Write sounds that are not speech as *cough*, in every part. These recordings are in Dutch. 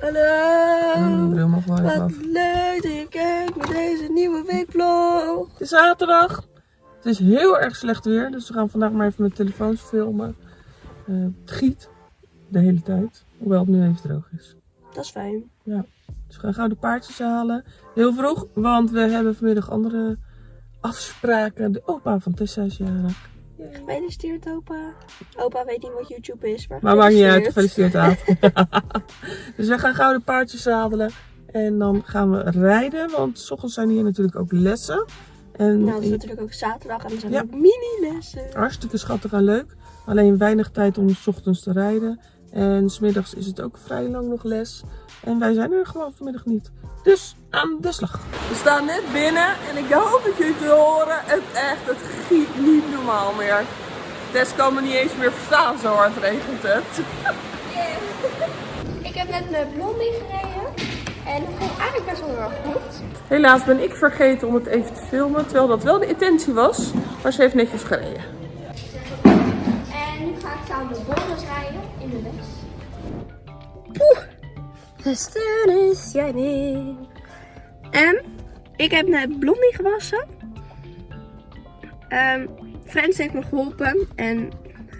Hallo, even wat leuk dat je kijkt met deze nieuwe weekvlog. Het is zaterdag. Het is heel erg slecht weer, dus we gaan vandaag maar even met telefoons filmen. Eh, het giet de hele tijd, hoewel het nu even droog is. Dat is fijn. Dus we gaan gauw de paardjes halen. Heel vroeg, want we hebben vanmiddag andere afspraken. De opa van Tessa is jarig. Gefeliciteerd opa. Opa weet niet wat YouTube is, maar Maar maakt niet uit, gefeliciteerd. *laughs* aan. *laughs* dus we gaan gauw de paardjes zadelen. En dan gaan we rijden, want s ochtends zijn hier natuurlijk ook lessen. En Nou, het is natuurlijk ook zaterdag en er zijn Ja. ook mini-lessen. Hartstikke schattig en leuk. Alleen weinig tijd om 's ochtends te rijden. En smiddags is het ook vrij lang nog les. En wij zijn er gewoon vanmiddag niet. Dus aan de slag. We staan net binnen en ik hoop dat jullie het horen. Het echt, het giet niet normaal meer. Tess kan me niet eens meer verstaan, zo hard regent het. Ik heb net met Blondie gereden. En het ging eigenlijk best wel heel erg goed. Helaas ben ik vergeten om het even te filmen. Terwijl dat wel de intentie was. Maar ze heeft netjes gereden. En nu ga ik samen met Boris rijden in de les. The sun is shining. En ik heb net Blondie gewassen. Ehm Frans heeft me geholpen. En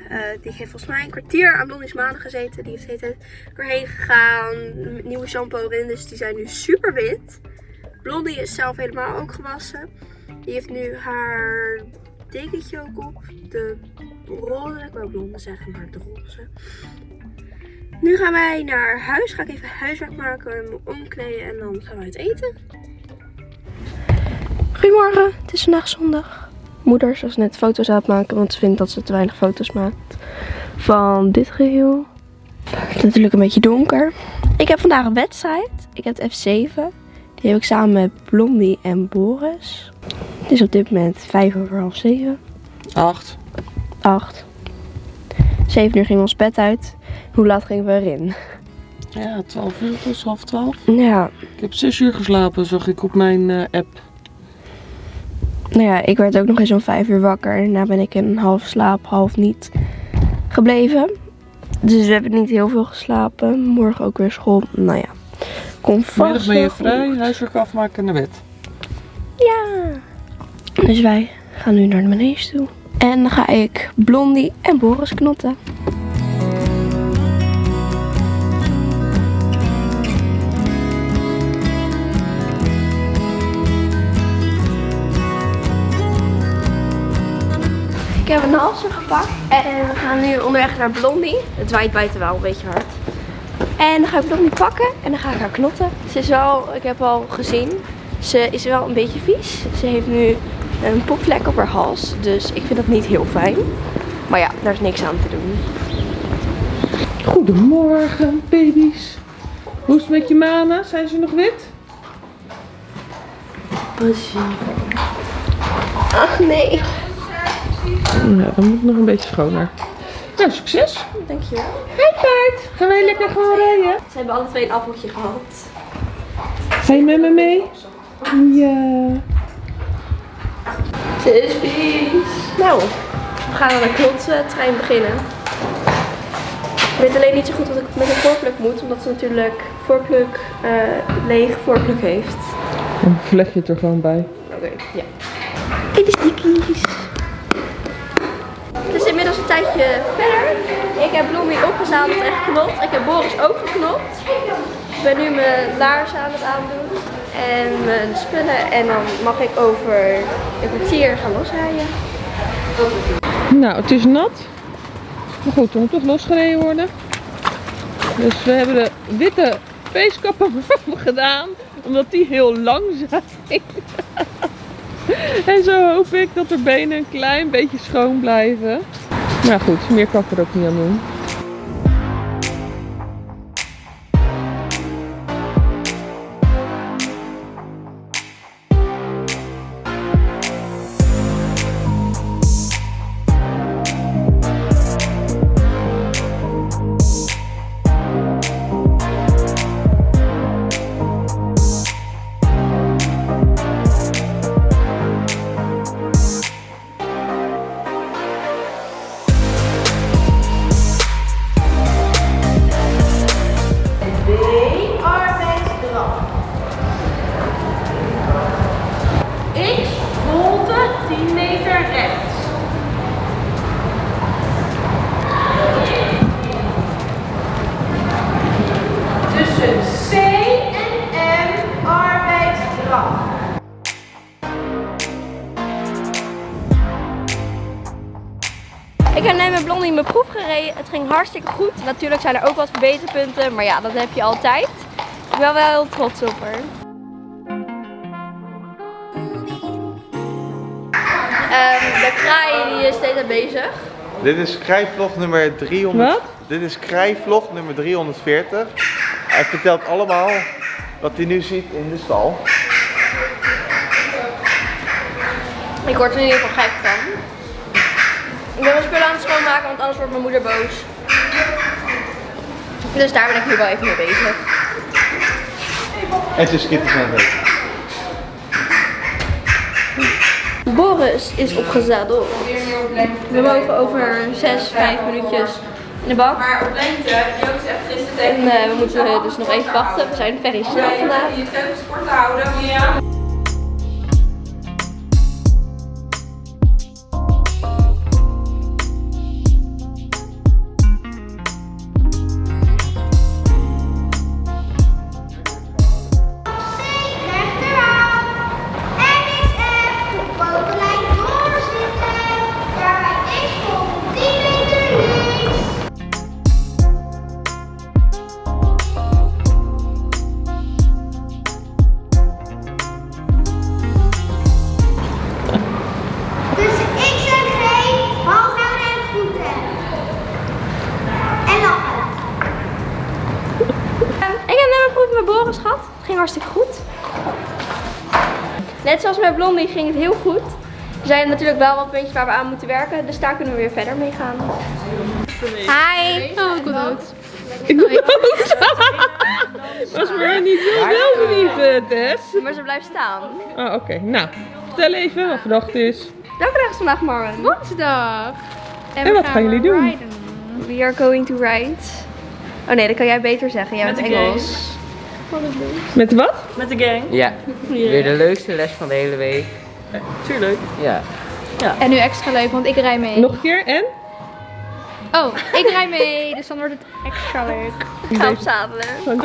eh, die heeft volgens mij een kwartier aan Blondie's maanden gezeten. Die heeft de tijd doorheen gegaan. Nieuwe shampoo erin. Dus die zijn nu super wit. Blondie is zelf helemaal ook gewassen. Die heeft nu haar dekentje ook op. De roze. Ik wou blonde zeggen, maar de roze. Nu gaan wij naar huis. Ga ik even huiswerk maken, me omkleden en dan gaan we uit eten. Goedemorgen, het is vandaag zondag. Moeder dus net foto's aan het maken, want ze vindt dat ze te weinig foto's maakt van dit geheel. Het is natuurlijk een beetje donker. Ik heb vandaag een wedstrijd. Ik heb de F7. Die heb ik samen met Blondie en Boris. Het is op dit moment 5 over half 7. Acht. 8. 7 uur ging ons bed uit. Hoe laat gingen we erin? Ja, 12 uur, dus half 12. Ja, Ik heb 6 uur geslapen, zag ik op mijn eh, app. Nou ja, ik werd ook nog eens om vijf uur wakker. En daarna ben ik in half slaap, half niet gebleven. Dus we hebben niet heel veel geslapen. Morgen ook weer school. Nou ja, kom vast Vanmiddag ben je vrij, huiswerk afmaken en naar bed. Ja. Dus wij gaan nu naar de manege toe. En dan ga ik Blondie en Boris knotten. Ik heb een halster gepakt en we gaan nu onderweg naar Blondie. Het waait buiten wel een beetje hard. En dan ga ik Blondie pakken en dan ga ik haar knotten. Ze is wel, ik heb al gezien, ze is wel een beetje vies. Ze heeft nu een popvlek op haar hals, dus ik vind dat niet heel fijn. Maar ja, daar is niks aan te doen. Goedemorgen, baby's. Hoe is het met je manen? Zijn ze nog wit? Ach nee. Ja, dan moet nog een beetje schoner. Nou, succes. Dankjewel. Hey paard, gaan wij lekker gewoon rijden? Ze hebben alle twee een appeltje gehad. Ga je met me mee? Ja. Ze is vies. Nou, we gaan aan de knottrein beginnen. Ik weet alleen niet zo goed wat ik met een voorpluk moet, omdat ze natuurlijk voorpluk, eh leeg voorpluk heeft. Dan vleg je het er gewoon bij. Oké, ja. Dit is dikkies. Het is inmiddels een tijdje verder. Ik heb Blondie opgezadeld en geknopt. Ik heb Boris ook geknopt. Ik ben nu mijn laarzen aan het aandoen. En mijn spullen. En dan mag ik over een kwartier gaan losrijden. Nou, het is nat. Maar goed, er moet toch losgereden worden. Dus we hebben de witte feestkappen *laughs* gedaan. Omdat die heel lang zijn. *laughs* en zo hoop ik dat de benen een klein beetje schoon blijven. Maar goed, meer kan ik er ook niet aan doen. Tussen C en M. Ik heb net met Blondie mijn proef gereden. Het ging hartstikke goed. Natuurlijk zijn er ook wat verbeterpunten, maar ja, dat heb je altijd. Ik ben wel heel trots op haar. Ehm, de kraai die is steeds aan bezig. Dit is krijvlog nummer 300. Wat? Dit is krijvlog nummer 340. Hij vertelt allemaal wat hij nu ziet in de stal. Ik word er in ieder geval gek van. Ik ben mijn spullen aan het schoonmaken, want anders wordt mijn moeder boos. Dus daar ben ik nu wel even mee bezig. En zijn skitters aan het eten. Boris is opgezadeld. We mogen over 6, 5 minuutjes in de bak. Maar op lengte, Joost zegt gisteren tegen En eh, we moeten dus nog even wachten. We zijn very snel vandaag. je teugels kort houden. Ja. Boris gehad. Het ging hartstikke goed. Net zoals met Blondie ging het heel goed. Er zijn natuurlijk wel wat puntjes waar we aan moeten werken. Dus daar kunnen we weer verder mee gaan. Hi. Oh, ik ben dood. Ik ben *laughs* dood. Was maar niet heel eh, Tess. Maar ze blijft staan. Oh, oké. Nou, vertel even wat vandaag is. Welke dag is vandaag, Marvin? Woensdag. En wat gaan jullie doen? We are going to ride. Oh nee, dat kan jij beter zeggen. Jij bent Engels. Met wat? Ja, weer de leukste les van de hele week. Tuurlijk. Ja. En nu extra leuk, want ik rij mee. Nog een keer en? Oh, ik rij mee, dus dan wordt het extra leuk. Ik ga opzadelen. Dank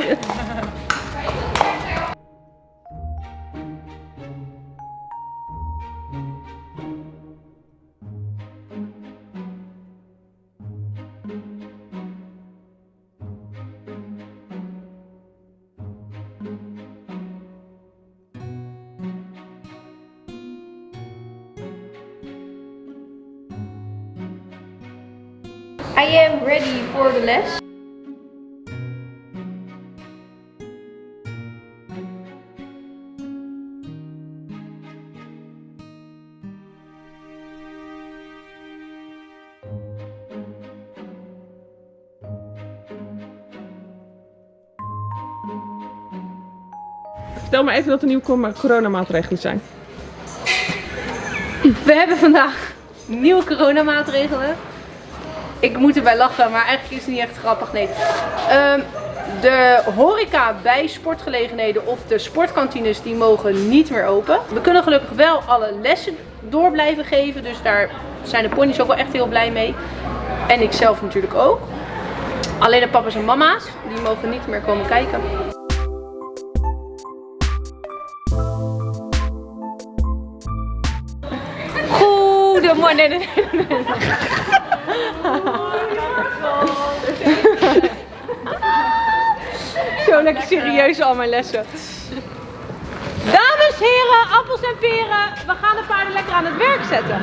I am ready for the les. Vertel maar even wat de nieuwe cor- coronamaatregelen zijn. We hebben vandaag nieuwe coronamaatregelen. Ik moet erbij lachen, maar eigenlijk is het niet echt grappig. Nee. Ehm, de horeca bij sportgelegenheden of de sportkantines die mogen niet meer open. We kunnen gelukkig wel alle lessen door blijven geven. Dus daar zijn de ponies ook wel echt heel blij mee. En ik zelf natuurlijk ook. Alleen de papa's en mama's, die mogen niet meer komen kijken. Goedemorgen. Nee, nee, nee, nee. *laughs* Zo lekker serieus al mijn lessen. Dames, heren, appels en peren. We gaan de paarden lekker aan het werk zetten.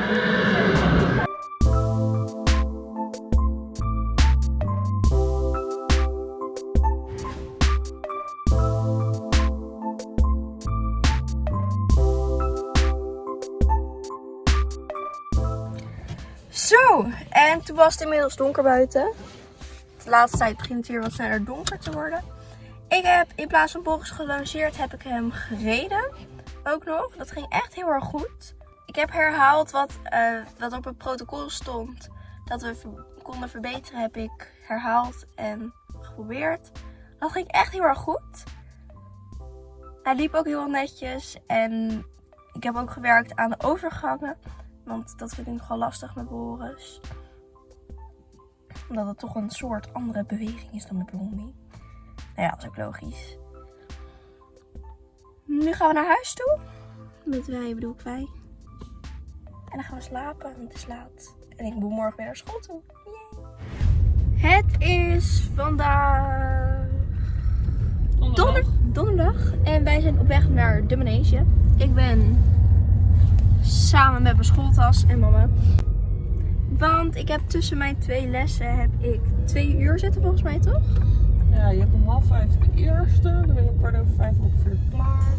Was inmiddels donker buiten. De laatste tijd begint het weer wat sneller donker te worden. Ik heb in plaats van Boris gelanceerd, heb ik hem gereden. Ook nog. Dat ging echt heel erg goed. Ik heb herhaald wat, eh, wat op het protocol stond. Dat we konden verbeteren, heb ik herhaald en geprobeerd. Dat ging echt heel erg goed. Hij liep ook heel netjes. En ik heb ook gewerkt aan de overgangen. Want dat vind ik nogal lastig met Boris. Omdat het toch een soort andere beweging is dan met Blondie. Nou ja, dat is ook logisch. Nu gaan we naar huis toe. Met wij bedoel ik wij. En dan gaan we slapen, want het is laat. En ik moet morgen weer naar school toe. Yay. Het is vandaag donder, donderdag. En wij zijn op weg naar de manege. Ik ben samen met mijn schooltas en mama. Want ik heb tussen mijn twee lessen heb ik twee uur zitten volgens mij toch? Ja, je hebt om half vijf de eerste, dan ben je om kwart over vijf ongeveer klaar.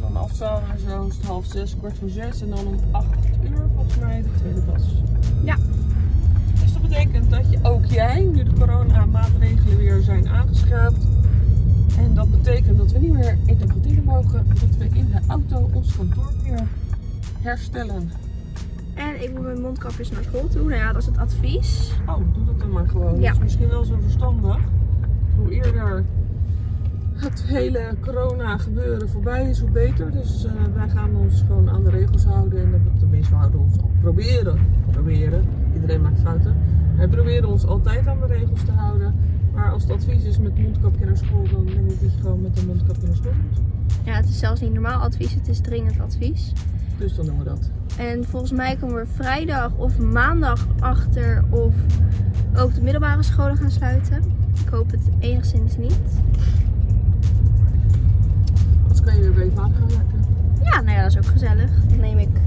Dan afzalen en zo is het half zes, kwart voor zes en dan om acht uur volgens mij de tweede klas. Ja. Dus dat betekent dat je ook jij, nu de coronamaatregelen weer zijn aangescherpt. En dat betekent dat we niet meer in de kantine mogen, dat we in de auto ons kantoor weer herstellen. En ik moet mijn mondkapjes naar school toe. Nou ja, dat is het advies. Oh, doe dat dan maar gewoon. Ja. Dat is misschien wel zo verstandig. Hoe eerder het hele corona gebeuren voorbij is, hoe beter. Dus eh, wij gaan ons gewoon aan de regels houden. En dat- tenminste, we houden ons al proberen. Proberen. Iedereen maakt fouten. Wij proberen ons altijd aan de regels te houden. Maar als het advies is met mondkapje naar school, dan denk ik dat je gewoon met een mondkapje naar school moet. Ja, het is zelfs niet normaal advies. Het is dringend advies. Dus dan doen we dat. En volgens mij komen we vrijdag of maandag achter of ook de middelbare scholen gaan sluiten. Ik hoop het enigszins niet. Anders kan je weer bij je vader gaan werken. Ja, nou ja, dat is ook gezellig. Dan neem ik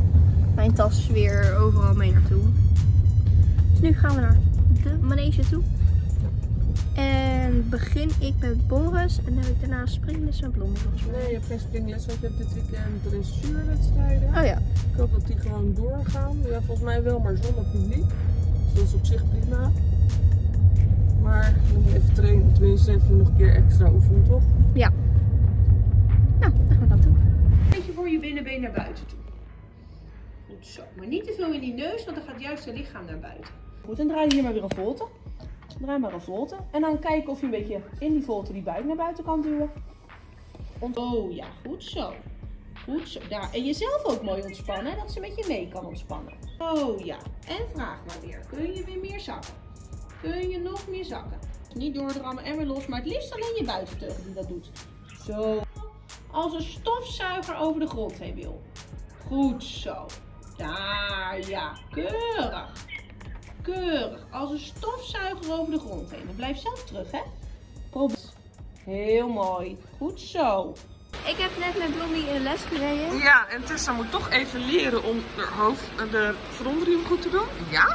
mijn tas weer overal mee naartoe. Dus nu gaan we naar de manege toe. En begin ik met Boris en dan heb ik daarna springles volgens mij. Nee, je hebt geen springles, want je hebt dit weekend dressuurwedstrijden. Oh ja. Ik hoop dat die gewoon doorgaan. Ja, volgens mij wel, maar zonder publiek. Dus dat is op zich prima. Maar je moet even trainen, tenminste even nog een keer extra oefenen, toch? Nou, dan gaan we dat doen. beetje voor je binnenbeen naar buiten toe. Goed zo. Maar niet te veel in die neus, want dan gaat juist je lichaam naar buiten. Goed, en draai hier maar weer een volte. Draai maar een volte. En dan kijken of je een beetje in die volte die buik naar buiten kan duwen. Oh ja, goed zo. Goed zo. Daar. En jezelf ook mooi ontspannen, dat ze met je mee kan ontspannen. Oh ja. En vraag maar weer. Kun je weer meer zakken? Kun je nog meer zakken? Niet doordrammen en weer los, maar het liefst alleen je buitenteugel die dat doet. Zo. Als een stofzuiger over de grond heen wil. Goed zo. Daar, ja. Keurig. Keurig. Als een stofzuiger over de grond heen. En blijf zelf terug, hè. Probeer. Heel mooi. Goed zo. Ik heb net met Blondie in de les gereden. Ja, en Tessa moet toch even leren om de, hoofd, de frontriem goed te doen. Ja?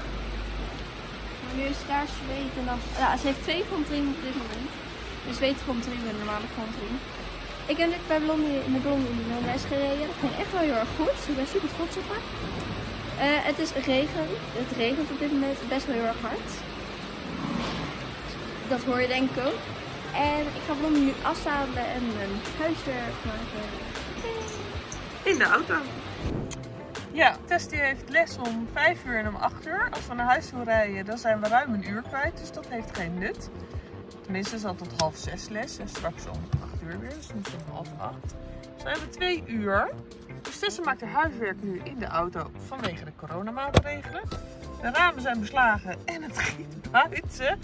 Maar nu is het daar zweet en dan... Ja, ze heeft twee frontriemen op dit moment. Een zweetfrontriem en een normale frontriem. Ik heb net bij Blondie, met Blondie in de les gereden. Dat ging echt wel heel erg goed. Ik ben super trots op haar. Eh, het is regen. Het regent op dit moment best wel heel erg hard. Dat hoor je denk ik ook. En ik ga Blondie nu afzadelen en mijn huiswerk maken. In de auto. Ja, Tess heeft les om 5 uur en om 8 uur. Als we naar huis toe rijden, dan zijn we ruim een uur kwijt. Dus dat heeft geen nut. Tenminste, ze had tot half 6 les. En straks om 8 uur weer. Dus nu is het half 8. Dus we hebben 2 uur. Dus Tessa maakt haar huiswerk nu in de auto vanwege de coronamaatregelen. De ramen zijn beslagen en het giet buiten.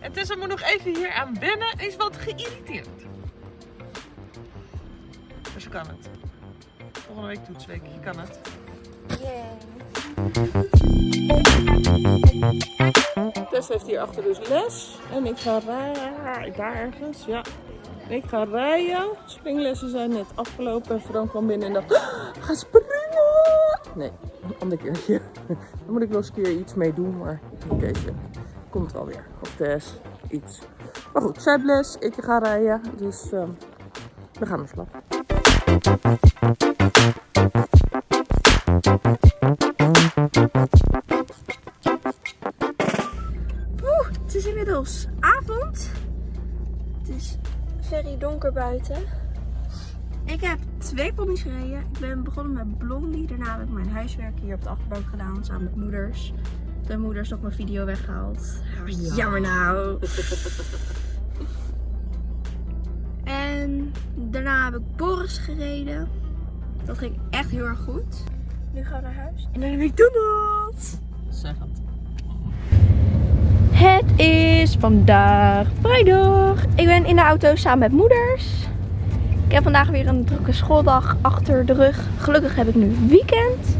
En Tessa moet nog even hier aan wennen. en Is wat geïrriteerd. Maar ze kan het. Volgende week toetsweek. Je kan het. Tess heeft hier achter dus les. En ik ga rijden. Daar ergens, ja. Ik ga rijden. Springlessen zijn net afgelopen. En Frank kwam binnen en dacht, "Ah, ga springen! Nee, een ander keertje. *laughs* Dan moet ik nog eens een keer iets mee doen. Maar denk deze komt wel weer. Of Tess, iets. Maar goed, zij les. Ik ga rijden. Dus ehm, we gaan naar slag. Buiten. Ik heb twee pony's gereden. Ik ben begonnen met Blondie. Daarna heb ik mijn huiswerk hier op de achterbank gedaan samen met moeders. De moeders nog mijn video weggehaald. Jammer nou. *laughs* en daarna heb ik Boris gereden. Dat ging echt heel erg goed. Nu gaan we naar huis. En dan heb ik McDonald's. Zeg het. Het is vandaag vrijdag. Ik ben in de auto samen met moeders. Ik heb vandaag weer een drukke schooldag achter de rug. Gelukkig heb ik nu weekend.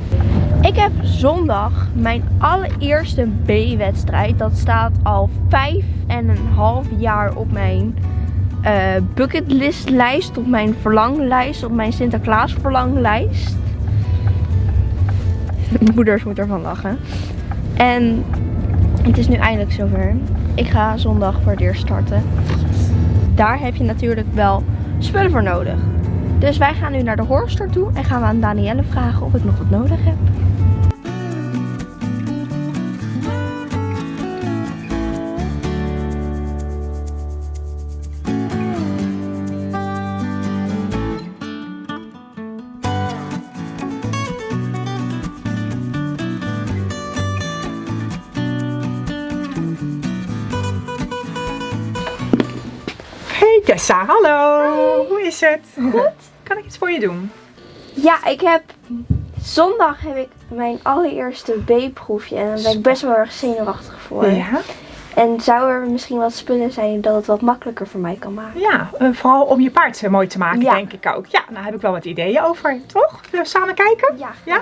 Ik heb zondag mijn allereerste B-wedstrijd. Dat staat al vijf en een half jaar op mijn eh bucketlistlijst. Op mijn verlanglijst. Op mijn Sinterklaas verlanglijst. *laughs* Moeders moeten ervan lachen. En het is nu eindelijk zover. Ik ga zondag voor het eerst starten. Daar heb je natuurlijk wel spullen voor nodig. Dus wij gaan nu naar de horrorstore toe en gaan we aan Danielle vragen of ik nog wat nodig heb. Hey Tessa, hallo. Het? *laughs* Goed. Kan ik iets voor je doen? Ja, ik heb zondag heb ik mijn allereerste B-proefje en daar ben ik best wel erg zenuwachtig voor. Ja. En zou er misschien wat spullen zijn dat het wat makkelijker voor mij kan maken? Ja, eh, vooral om je paard eh, mooi te maken, Ja. denk ik ook. Ja, nou heb ik wel wat ideeën over, toch? Zullen we samen kijken? Ja. Ja?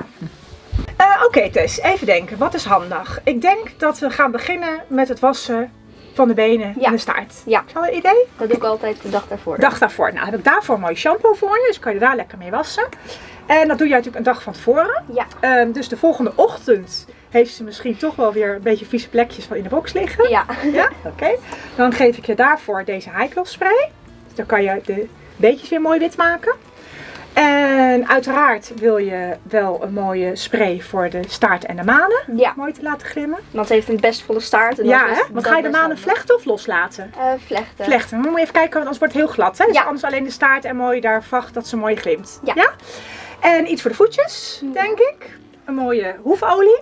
Eh, Oké Tess, even denken. Wat is handig? Ik denk dat we gaan beginnen met het wassen van de benen Ja. en de staart. Ja. Is dat een idee? Dat doe ik altijd de dag daarvoor. Dag daarvoor. Nou, heb ik daarvoor een mooi shampoo voor je, dus kan je daar lekker mee wassen. En dat doe je natuurlijk een dag van tevoren. Ja. Ehm, dus de volgende ochtend heeft ze misschien toch wel weer een beetje vieze plekjes van in de box liggen. Ja. Ja, oké. Dan geef ik je daarvoor deze high spray. Dus dan kan je de beetjes weer mooi wit maken. En uiteraard wil je wel een mooie spray voor de staart en de manen. Ja. Mooi te laten glimmen. Want ze heeft een best volle staart. En Ja, hè? Want ga je de manen vlechten of loslaten? Eh, vlechten. Vlechten. Maar moet je even kijken, want anders wordt het heel glad. Hè? Dus Ja. anders alleen de staart en mooi daar vacht dat ze mooi glimt. Ja. En iets voor de voetjes, denk ik. Een mooie hoefolie.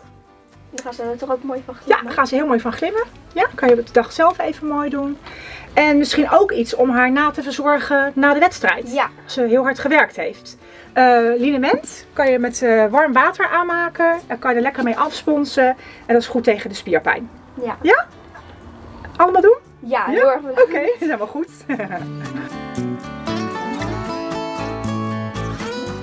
Dan gaan ze er toch ook mooi van Ja, glimmen. daar gaan ze heel mooi van glimmen. Ja, kan je op de dag zelf even mooi doen. En misschien ook iets om haar na te verzorgen na de wedstrijd. Ja. Als ze heel hard gewerkt heeft. Eh liniment kan je met eh, warm water aanmaken. Daar kan je er lekker mee afsponsen. En dat is goed tegen de spierpijn. Ja. Ja? Allemaal doen? Ja, Ja? heel erg bedankt. Oké, *laughs* helemaal goed. *laughs*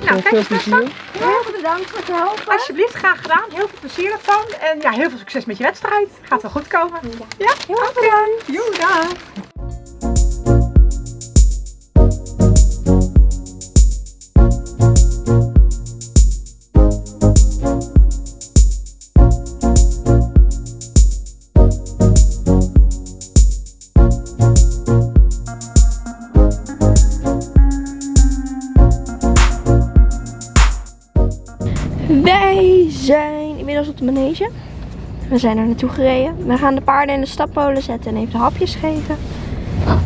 nou, veel plezier. Heel erg bedankt voor het helpen. Alsjeblieft, graag gedaan. Heel veel plezier ervan. En ja, heel veel succes met je wedstrijd. Gaat wel goed komen. Ja? Heel erg bedankt. Joe, manege. We zijn er naartoe gereden. We gaan de paarden in de stapmolen zetten en even de hapjes geven.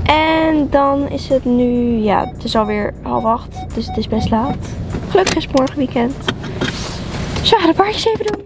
En dan is het nu, ja, het is alweer half acht, dus het is best laat. Gelukkig is morgen weekend. Dus we gaan de paardjes even doen.